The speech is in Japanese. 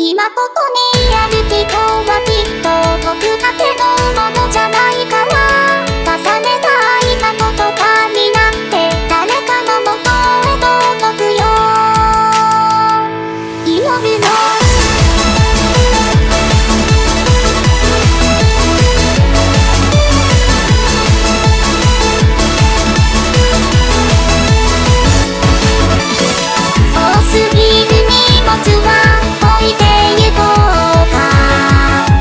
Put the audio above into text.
今ここにあ